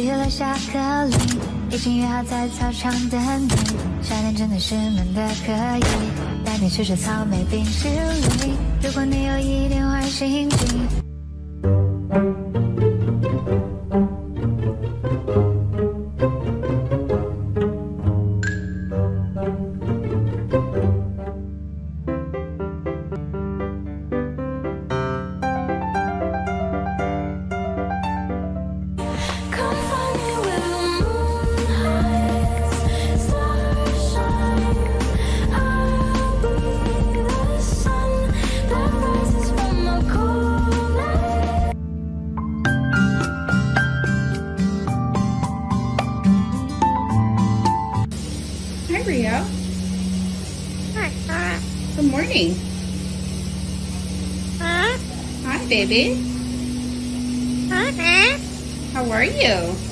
定的前去留下课铃，已经约好在操场等你。夏天真的是闷的可以，带你去吃草莓冰淇淋。如果你有一点坏心情。Hi, Rio. Hi. Good morning. Huh? Hi, baby. Huh? How are you?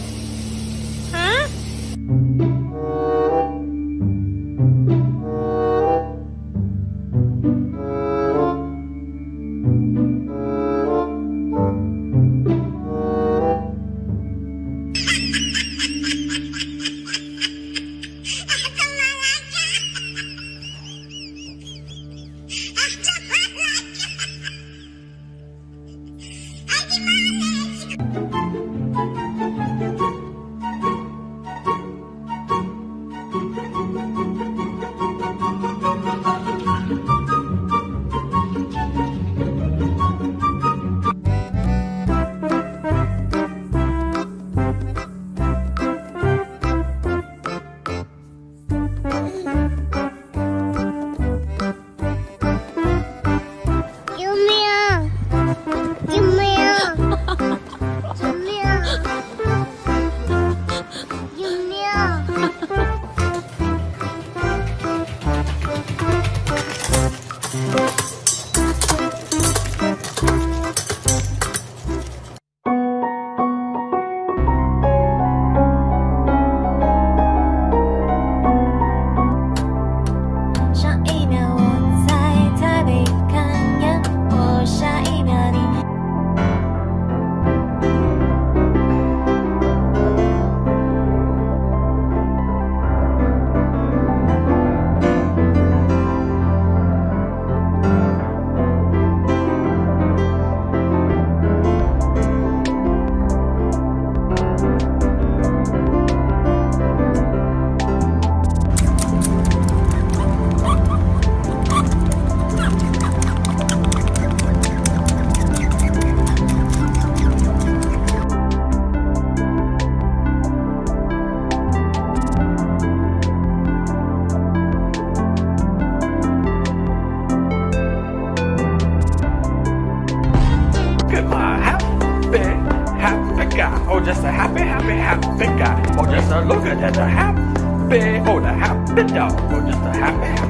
Look at that, a happy, oh, the happy dog. Oh, just a happy, happy.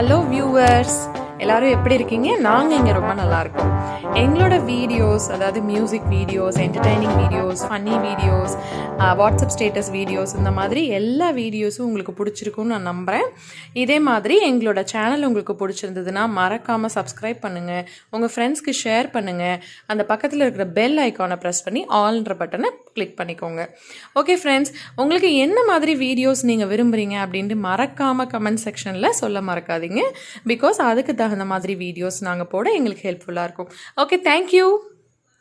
Hello viewers. எல்லாரும் எப்படி இருக்கீங்க? நாங்கள் இங்கே ரொம்ப நல்லா இருக்கோம். எங்களோட videos அதாவது music videos entertaining videos funny videos WhatsApp status videos இந்த மாதிரி எல்லா வீடியோஸும் உங்களுக்கு பிடிச்சிருக்கும்னு நான் நம்புகிறேன் இதே மாதிரி எங்களோட சேனல் உங்களுக்கு பிடிச்சிருந்ததுன்னா மறக்காமல் சப்ஸ்கிரைப் பண்ணுங்கள் உங்கள் ஃப்ரெண்ட்ஸ்க்கு ஷேர் பண்ணுங்கள் அந்த பக்கத்தில் இருக்கிற பெல் ஐக்கானை ப்ரெஸ் பண்ணி ஆல்ன்ற பட்டனை கிளிக் பண்ணிக்கோங்க. ஓகே ஃப்ரெண்ட்ஸ் உங்களுக்கு என்ன மாதிரி வீடியோஸ் நீங்கள் விரும்புகிறீங்க அப்படின்ட்டு மறக்காமல் கமெண்ட் செக்ஷனில் சொல்ல மறக்காதீங்க. பிகாஸ் அதுக்கு தகுந்த மாதிரி வீடியோஸ் நாங்கள் போட எங்களுக்கு ஹெல்ப்ஃபுல்லாக இருக்கும். Okay thank you